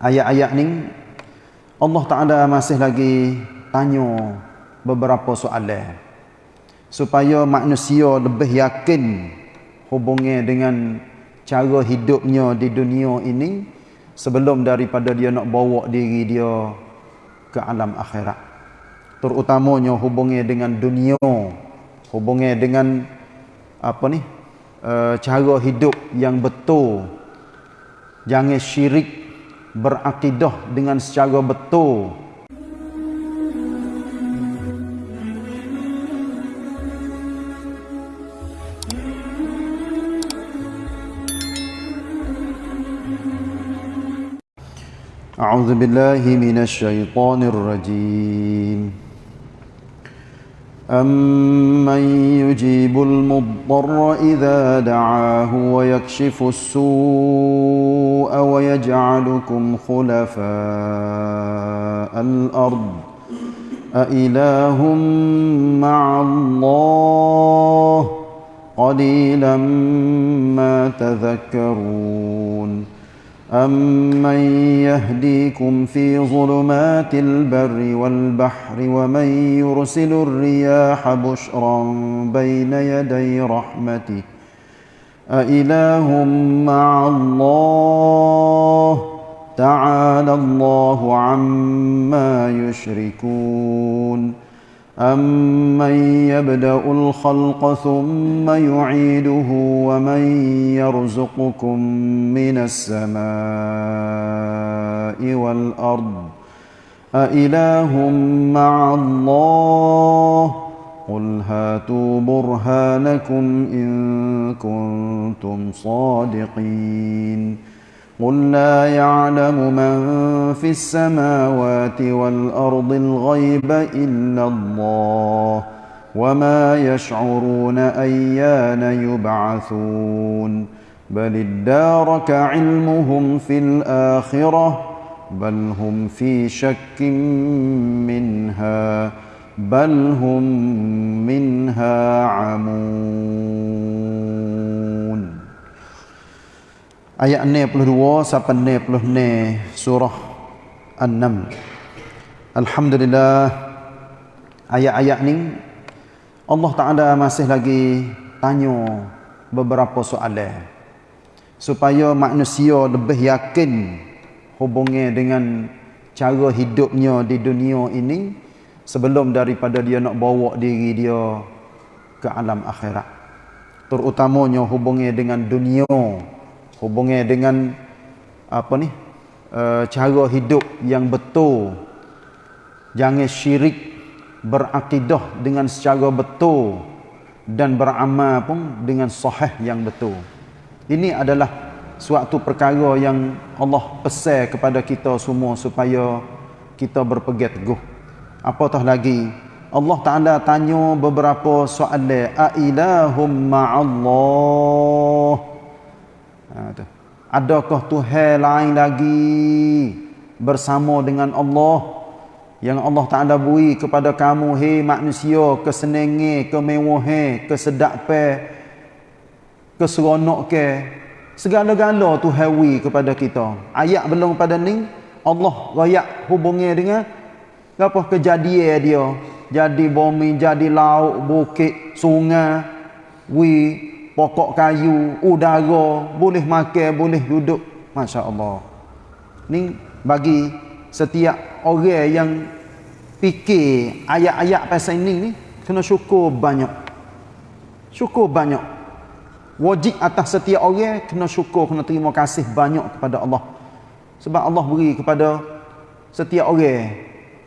ayat-ayat ni Allah Taala masih lagi tanya beberapa soalan supaya manusia lebih yakin hubungnya dengan cara hidupnya di dunia ini sebelum daripada dia nak bawa diri dia ke alam akhirat. Terutamanya hubungnya dengan dunia hubungnya dengan apa ni uh, cara hidup yang betul. Jangan syirik berakidah dengan secara betul أعوذ بالله من الشيطان الرجيم أمن يجيب المضطر إذا دعاه ويكشف السوء ويجعلكم خلفاء الأرض أإله مع الله قليلا ما تذكرون أمن يهديكم في ظلمات البر والبحر ومن يرسل الرياح بشرا بين يدي رحمته أإله مع الله تعالى الله عما يشركون أمن يبدأ الخلق ثم يعيده ومن يرزقكم من السماء والأرض أإله مع الله قل هاتوا برهانكم إن كنتم صادقين قل لا يعلم من في السماوات والأرض الغيب إلا الله وما يشعرون أيان يبعثون بل ادارك علمهم في الآخرة بل هم في شك منها بل هم منها عمون ayat 62 sampai 66 surah An-Naml. Alhamdulillah ayat-ayat ni Allah Taala masih lagi tanya beberapa soalan supaya manusia lebih yakin hubungnya dengan cara hidupnya di dunia ini sebelum daripada dia nak bawa diri dia ke alam akhirat. Terutamanya hubungnya dengan dunia hubungnya dengan apa ni uh, cara hidup yang betul. Jangan syirik berakidah dengan secara betul dan beramal pun dengan sahih yang betul. Ini adalah suatu perkara yang Allah pesan kepada kita semua supaya kita berpegang teguh apatah lagi Allah Taala tanya beberapa soalan a ilahum ma'allah. Ha, tu. Adakah Tuhan lain lagi bersama dengan Allah? Yang Allah Taala beri kepada kamu hei manusia kesenenge kemewahan kesedapan ke segala-gala Tuhan beri kepada kita. Ayat belum pada ni Allah royak hubungnya dengan apa kejadian dia jadi bumi jadi laut bukit sungai wi pokok kayu, udara, boleh makan, boleh duduk. Masya Allah. Ni bagi setiap orang yang fikir ayat-ayat pasal ini ni, kena syukur banyak. Syukur banyak. Wajib atas setiap orang kena syukur, kena terima kasih banyak kepada Allah. Sebab Allah beri kepada setiap orang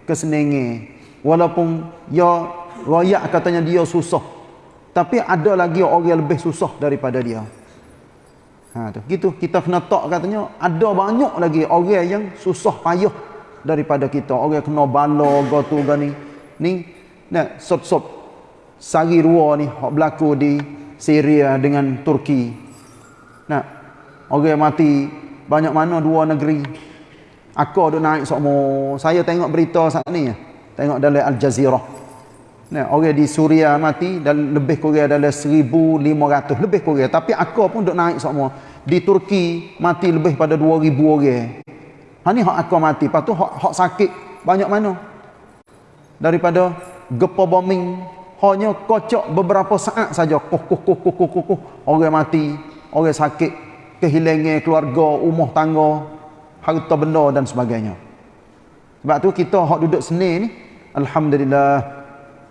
kesenangan. Walaupun ya rakyat katanya dia susah. Tapi ada lagi orang yang lebih susah daripada dia. Ha tu. Gitu kita kena tak katanya ada banyak lagi orang yang susah payah daripada kita. Orang kena bala go tu gani. Ni nak sop-sop sari dua ni hok berlaku di Syria dengan Turki. Nak orang mati banyak mana dua negeri. Aku duk naik semua. Saya tengok berita saat ni. Tengok dalam Al Jazeera. Nah, orang di Suria mati dan lebih kurang adalah 1500 lebih kurang tapi aku pun duk naik semua. Di Turki mati lebih pada 2000 orang. Ha ni hak aku mati. Lepas tu hak, hak sakit banyak mana? Daripada gepa bombing hanya kocok beberapa saat saja. Kuh kuh kuh kuh kuh kuh. Orang mati, orang sakit, kehilangan keluarga, rumah tangga, harta benda dan sebagainya. Sebab tu kita hak duduk seni ni alhamdulillah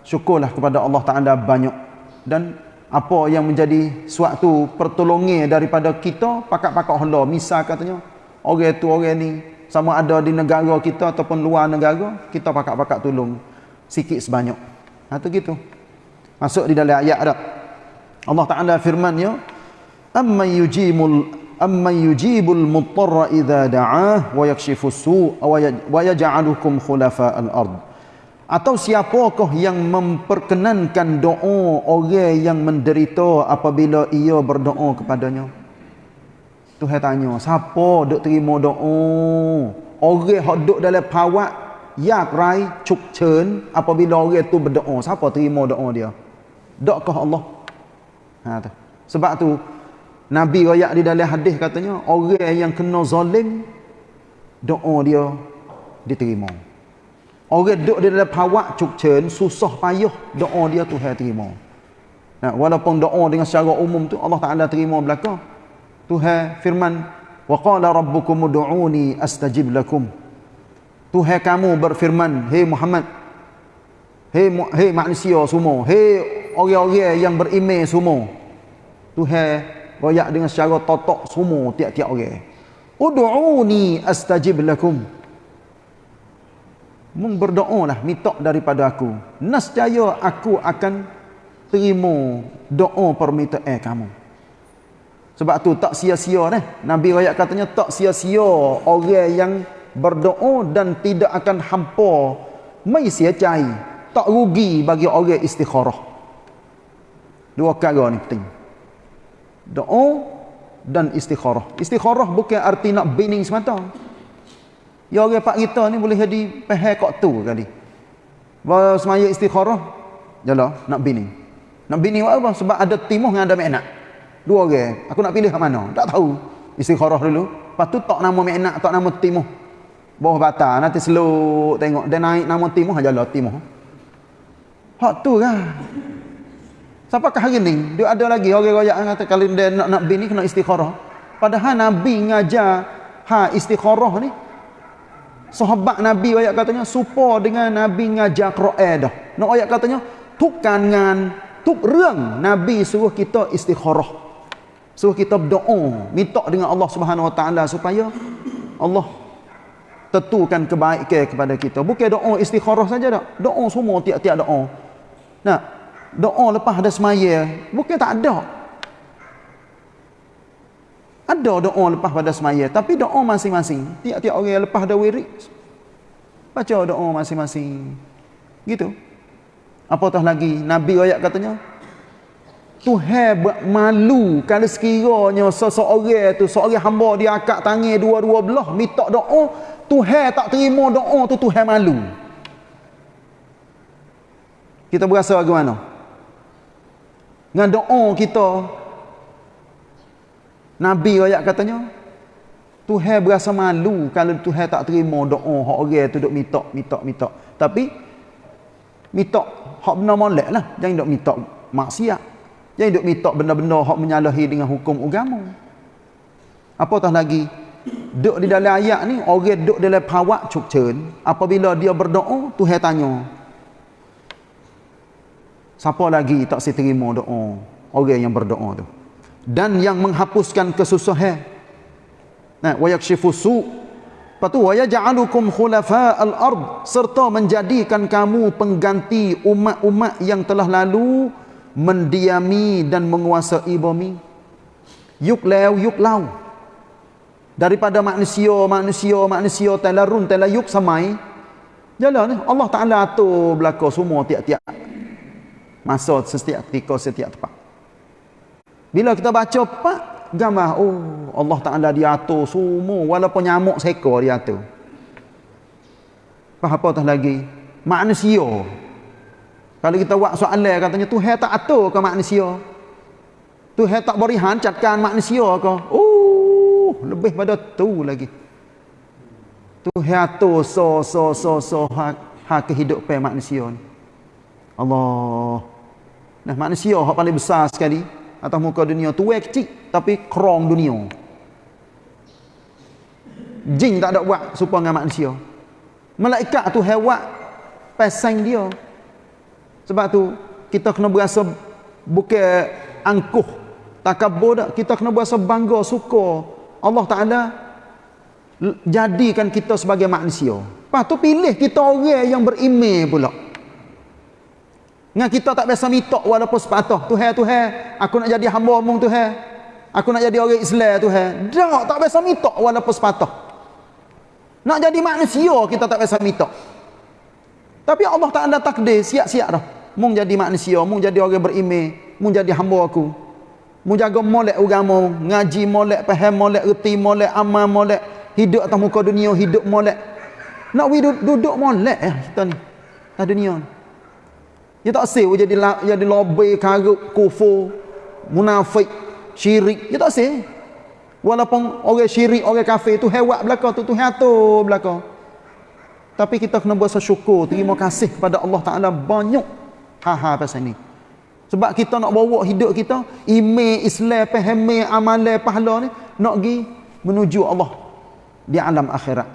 syukurlah kepada Allah Taala banyak. Dan apa yang menjadi suatu pertolongan daripada kita pakak-pakak honda misal katanya orang tu orang ni sama ada di negara kita ataupun luar negara kita pakak-pakak tolong sikit sebanyak. Ha tu gitu. Masuk di dalam ayat dah. Allah Taala firman-Nya amma yujimul amma yujibul muttarra idza da'ah wa yakshifus su' wa yaj'alukum khulafa'al ard atau siapakah yang memperkenankan doa orang yang menderita apabila ia berdoa kepadanya? Tuhan tanya, siapa duk terima doa? Orang yang duk dalam pawak yak rai cuk chen apabila orang tu berdoa, siapa terima doa dia? Doakah Allah? Ha tu. Sebab tu Nabi royak di dalam hadis katanya, orang yang kena zalim doa dia diterima. Orang duduk di dalam pawak cukcen, susah payah, doa dia Tuhan terima. Nah, walaupun doa dengan secara umum tu Allah Taala terima belaka. Tuhan firman, "Wa qala rabbukum ud'uni astajib lakum." Tuhan kamu berfirman, "Hei Muhammad, hei hei manusia semua, hei orang-orang yang beriman semua." Tuhan royak dengan secara totok semua tiap-tiap orang. "Ud'uni astajib lakum." mung berdoalah minta daripada aku. Nescaya aku akan terima doa permintaan kamu. Sebab tu tak sia-sia nih nabi ayat katanya tak sia-sia orang yang berdoa dan tidak akan hampa mai sia-cai. Tak rugi bagi orang istikharah. Dua perkara ni penting doa dan istikharah istikharah bukan arti nak bining semata Ya orang pak kita ni boleh jadi peheh kok tu kali. Bawa semaya istikharah. Jala nak bini. Nak bini buat apa? Sebab ada timuh dengan ada menak. Dua orang. Aku nak pilih mana? Tak tahu. Istikharah dulu. Lepas tu tak nama menak, tak nama timuh. Bawah bata. Nanti seluk tengok. Dia naik nama timuh aja lah timuh. Hak tu kan. Siapakah hari ni? Dia ada lagi orang royak kata kalau dia nak nak bini kena istikharah. Padahal Nabi ngajar ha istikharah ni Sahabat Nabi ayat katanya supo dengan Nabi ngajar Quran dah. Nak ayat katanya tukan dengan tuk reng Nabi suruh kita istikharah. Suruh kita berdoa, minta dengan Allah Subhanahu Wa Taala supaya Allah tentukan kebaikan kepada kita. Bukan doa istikharah saja dak. Doa semua tiap-tiap doa. Nah, doa lepas ada semaya, bukan tak ada. Ada doa lepas pada semaya. Tapi doa masing-masing. Tiap-tiap orang yang lepas ada wirid. Baca doa masing-masing. Gitu. Apatah lagi. Nabi ayat katanya. Tuhan malu kalau sekiranya seseorang tu, seorang hamba dia akak tangan dua-dua belah, minta doa, Tuhan tak terima doa tu, Tuhan malu. Kita berasa bagaimana? Dengan doa kita, Nabi ayat katanya Tuhan berasa malu kalau Tuhan tak terima doa hak orang tu duk minta minta minta. Tapi minta hak benar molek lah. Jangan duk minta maksiat. Jangan duk minta benda-benda hak menyalahi dengan hukum agama. Apatah lagi duk di dalam ayat ni orang duk dalam pawak cukcen apabila dia berdoa Tuhan tanya siapa lagi tak si terima doa orang yang berdoa tu dan yang menghapuskan kesusahan. Nah, wa yakshifu su. Patu wa yaj'alukum khulafa'al ard serta menjadikan kamu pengganti umat-umat yang telah lalu mendiami dan menguasai bumi. Yuk lew yuk lau. Daripada manusia, manusia, manusia telarun telayuk samai. Jalan Allah Taala atur belaka semua tiap-tiap masa setiap ketika setiap tempat. Bila kita baca pak gambar oh Allah Taala dia atur semua walaupun nyamuk seekor dia atur. Apa apatah lagi manusia. Kalau kita buat soalan katanya Tuhan tak atur ke manusia? Tuhan tak beri hancatkan manusia ke? Oh, lebih pada tu lagi. Tuhan atur so so so so ha, ha kehidupan manusia ni. Allah. Nah manusia hak paling besar sekali atas muka dunia tu kecil tapi kerong dunia. Jin tak ada buat supaya dengan manusia. Malaikat tu hewan pasang dia. Sebab tu kita kena berasa bukan angkuh takabur dak kita kena berasa bangga suka Allah Taala jadikan kita sebagai manusia. Lepas tu pilih kita orang yang berimej pula. Dengan kita tak biasa mitok walaupun sepatah. Tuhan, Tuhan, aku nak jadi hamba omong Tuhan. Aku nak jadi orang Islam Tuhan. Tak, tak biasa mitok walaupun sepatah. Nak jadi manusia kita tak biasa mitok. Tapi Allah tak ada takdir, siap-siap dah. Mung jadi manusia, mung jadi orang berimej, mung jadi hamba aku. Mung jaga molek agama, ngaji molek, faham molek, reti molek, amal molek, hidup atas muka dunia, hidup molek. Nak duduk molek eh kita ni. Atas dunia ni. Dia tak sih jadi jadi lobby karut kufur munafik syirik. Dia tak sih. Walaupun orang syirik, orang kafir tu hewan belaka tu tu hatu belaka. Tapi kita kena berasa syukur, terima kasih kepada Allah Taala banyak ha-ha pasal ni. Sebab kita nak bawa hidup kita ime Islam, faham amalan pahala ni nak pergi menuju Allah di alam akhirat.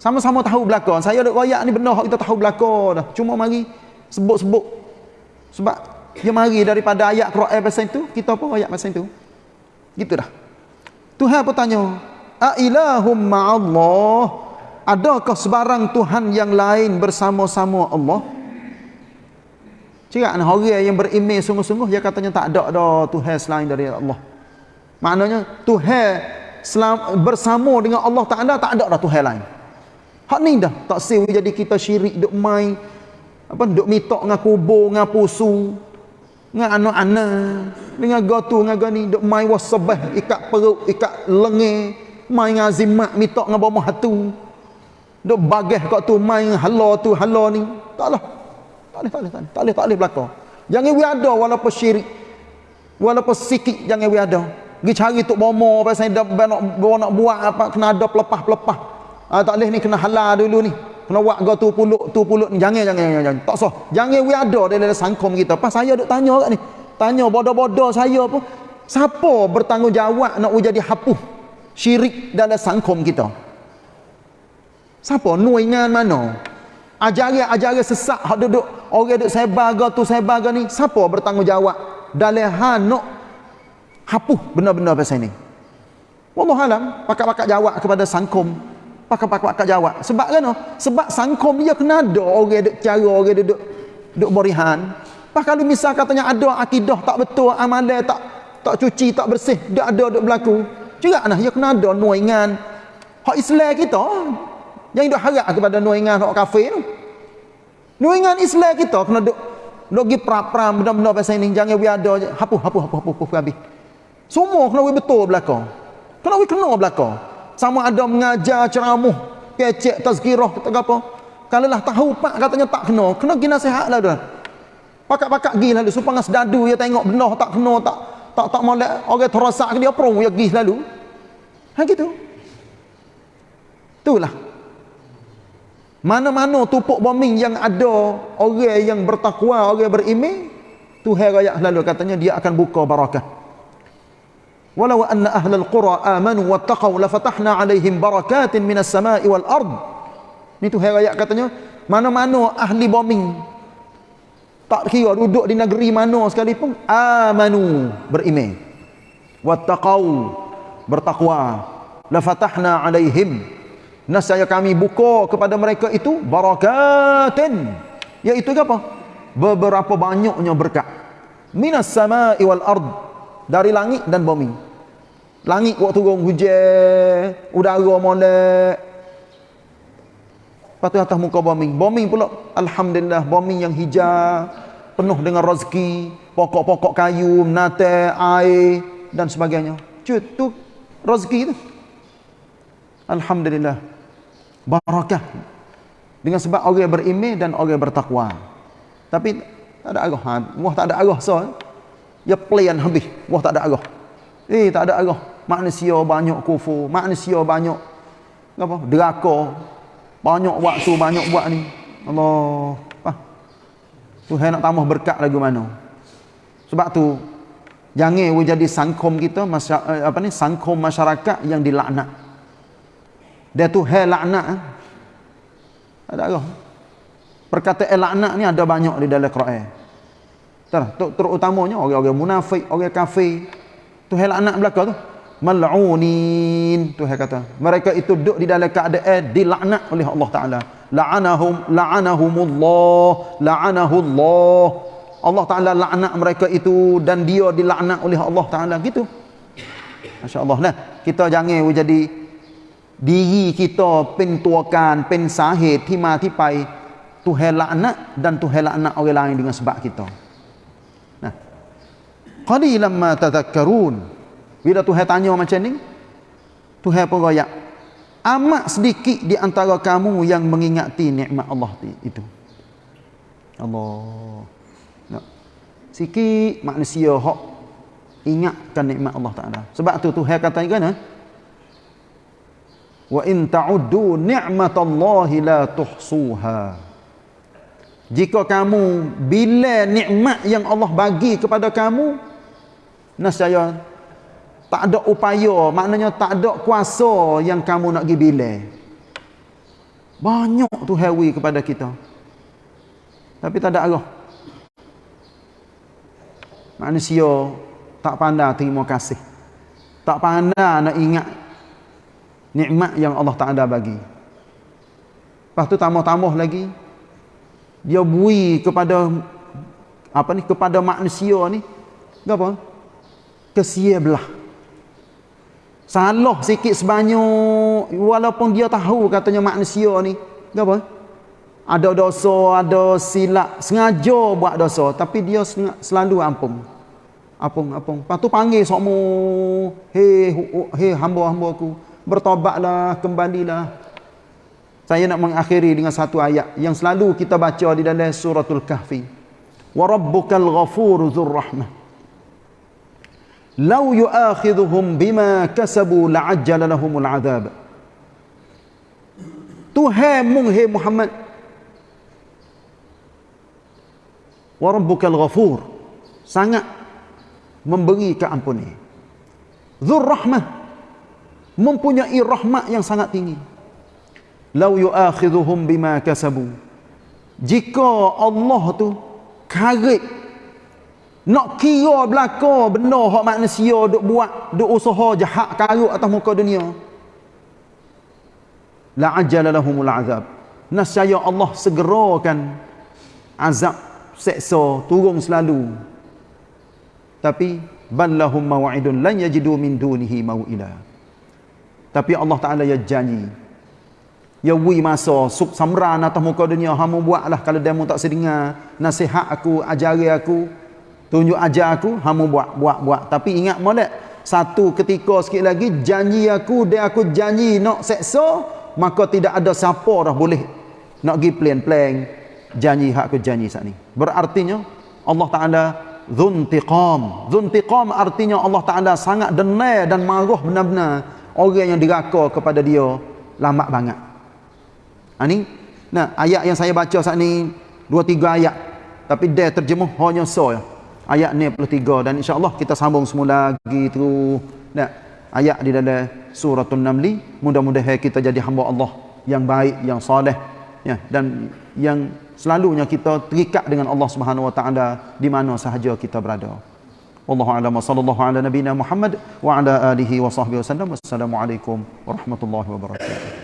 Sama-sama tahu belaka. Saya ada royak ni benda kita tahu belaka dah. Cuma mari sebut-sebut sebab dia mari daripada ayat Quran pasal itu, kita pun ayat pasal itu. Gitu dah. Tuhan pun tanya, "A ilahum ma'allah?" Adakah sebarang Tuhan yang lain bersama-sama Allah? Cakap orang yang beriman sungguh-sungguh dia katanya tak ada dah Tuhan selain dari Allah. Maknanya Tuhan bersama dengan Allah Taala tak ada dah Tuhan lain. Hak ni dah tak sewi jadi kita syirik duk main apa duk mitok dengan kubur dengan pusu dengan anak-anak dengan gotu dengan gani duk main wasabah ikat perut ikat lengan main dengan zimat mitok dengan bawah hatu duk bagah kat tu main halo tu halo ni. Taklah tak boleh tak boleh tak boleh tak boleh belaka jangan we ada walaupun syirik walaupun sikit jangan we ada. Pergi cari tok bomo pasal nak nak buat apa kena ada pelepah-pelepah. Ah, tak boleh ni kena halal dulu ni kena buat kau tu puluk tu puluk jangan jangan jangan, jangan. tak sah. Jangan we ada dalam sangkom kita. Pas saya duk tanya kat ni tanya bodoh-bodoh saya pun siapa bertanggungjawab nak jadi hapuh syirik dalam sangkom kita? Siapa? Nuingan mana? Ajaran-ajaran sesak hak duduk orang duduk sebar ke tu sebar ke ni. Siapa bertanggungjawab dalam hal nak hapuh benda-benda pasal ni? Wallahualam pakak-pakak jawab kepada sangkom pakak-pakak jawab. Sebab kan? Sebab sangkom dia kena ada orang duk cara orang duk duk berihan. Kalau misal katanya ada akidah tak betul, amalan tak tak cuci, tak bersih, dia ada duk berlaku. Juga nah dia kena ada nuingan hak Islam kita yang duk harap kepada nuingan hak kafir tu. Nuingan Islam kita kena duk duk gi pra-pram benda-benda pasal ini jangan we ada je. Hapuh hapuh hapuh hapuh, hapuh habis. Semua kena we betul belaka. Kena we kena belaka sama ada mengajar ceramah kecek tazkirah kata apa. Kalau lah tahu pak katanya tak kena kena pergi nasihat lah dah pakak-pakak pergi lalu supaya ngas dadu dia tengok benda tak kena tak tak tak molek orang terosak dia pro dia pergi lalu. Ha gitu. Itulah. Mana-mana tupuk bombing yang ada orang yang bertakwa orang beriman Tuhan raya lalu katanya dia akan buka barakah walau anna ahlal qura amanu wattaqau lafatahna alaihim barakatin minas sama'i wal ard. Ni tu ayat katanya mana-mana ahli bombing tak kira duduk di negeri mana sekalipun amanu beriman. Wattaqau bertakwa. Lafatahna alaihim. Nasaya kami buka kepada mereka itu barakatin. Iaitu apa? Beberapa banyaknya berkat. Minas sama'i wal ard dari langit dan bumi. Langit waktu turun hujan, udara molek. Lepas tu atas muka bumi. Bumi pula, Alhamdulillah, bumi yang hijau, penuh dengan rezeki, pokok-pokok kayu, nate, air, dan sebagainya. Cut, tu rezeki tu. Alhamdulillah. Barakah. Dengan sebab orang beriman dan orang bertakwa. Tapi tak ada arah. Ha, tak ada arah so. Ya plan habis. Wah tak ada arah. Eh tak ada arah. Manusia banyak kufur, manusia banyak apa? Deraka. Banyak buat tu, banyak buat ni. Allah. Ah. Tuhan nak tambah berkat lagi mana. Sebab tu jangan we jadi sangkom kita eh, apa ni sangkom masyarakat yang dilaknat. Dia tu hal laknat. Eh? Ada apa? Perkataan laknat ni ada banyak di dalam Quran. Terutamanya orang-orang munafik, orang kafir. Tu hal laknat belaka tu. Mal'unin Tuhan kata. Mereka itu duduk di dalam keadaan dilaknat oleh Allah Taala. La'anahum la'anahumullah la'anahullah. Allah Taala laknat mereka itu dan dia dilaknat oleh Allah Taala. Gitu. Masya-Allah nah kita jangan jadi diri kita pentuakan pensahid timah tipai Tuhan laknat dan Tuhan laknat orang lain dengan sebab kita qalilan ma tadhakkarun bila Tuhan tanya macam ni, Tuhan pun royak. Amat sedikit di antara kamu yang mengingati nikmat Allah itu. Allah. Nak. Sikit manusia hok ingatkan nikmat Allah Taala. Sebab tu Tuhan kata kan, Wa in ta'uddu ni'matallahi la tuhsuha. Jika kamu bila nikmat yang Allah bagi kepada kamu, nascaya tak ada upaya, maknanya tak ada kuasa yang kamu nak pergi bila. Banyak tu hewi kepada kita. Tapi tak ada arah. Manusia tak pandai terima kasih. Tak pandai nak ingat nikmat yang Allah Taala bagi. Lepas tu tambah-tambah lagi dia bui kepada apa ni kepada manusia ni apa? Kesia belah salah sikit sebanyak walaupun dia tahu katanya manusia ni. Apa? Ada dosa ada silap. Sengaja buat dosa tapi dia selalu ampun. Ampun ampun. Lepas tu panggil semua hei hei hamba-hamba aku bertobatlah kembalilah. Saya nak mengakhiri dengan satu ayat yang selalu kita baca di dalam suratul kahfi. Wa rabbukal ghafuru dzur rahmah law yu'akhidhuhum bima kasabu la'ajjala lahumul adhab. Tuhan mung hai Muhammad wa rabbukal ghafur. Sangat memberi keampuni. Dzur rahmah mempunyai rahmat yang sangat tinggi. Law yu'akhidhuhum bima kasabu. Jika Allah tu karik nak kira belaka benda hak manusia duk buat, duk usaha jahat karut atas muka dunia. La ajala lahumul azab. Nasaya Allah segerakan azab seksa turun selalu. Tapi ballahum maw'idun lan yajidu min dunihi maw'ila. Tapi Allah Taala ya janji. Ya wi masa suk samran atas muka dunia hamu buatlah kalau demo tak sedengar nasihat aku ajari aku tunjuk ajar aku hamu buat buat buat. Tapi ingat molek satu ketika sikit lagi janji aku dia aku janji nak seksa maka tidak ada siapa dah boleh nak pergi plan-plan janji hak aku janji saat ni. Berartinya Allah Taala dzuntiqam dzuntiqam artinya Allah Taala sangat denai dan marah benar-benar. Orang yang diraka kepada dia lambat banget ha ni? Nah ayat yang saya baca saat ni dua tiga ayat. Tapi dia terjemuh hanya so ya ayat 93 dan insya-Allah kita sambung semula lagi terus ayat di dalam suratul namli mudah-mudahan kita jadi hamba Allah yang baik yang soleh ya dan yang selalunya kita terikat dengan Allah Subhanahu wa taala di mana sahaja kita berada. Wallahu a'lam sallallahu ala nabiyina muhammad wa ala alihi wa sahbihi wasallam wassalamu alaikum warahmatullahi wabarakatuh